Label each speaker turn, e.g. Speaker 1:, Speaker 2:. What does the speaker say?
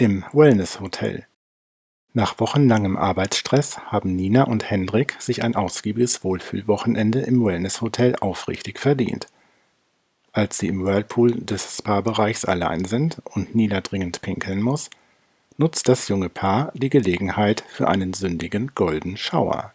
Speaker 1: Im Wellness-Hotel Nach wochenlangem Arbeitsstress haben Nina und Hendrik sich ein ausgiebiges Wohlfühlwochenende im Wellness-Hotel aufrichtig verdient. Als sie im Whirlpool des Spa-Bereichs allein sind und Nina dringend pinkeln muss, nutzt das junge Paar die Gelegenheit für einen sündigen Golden Shower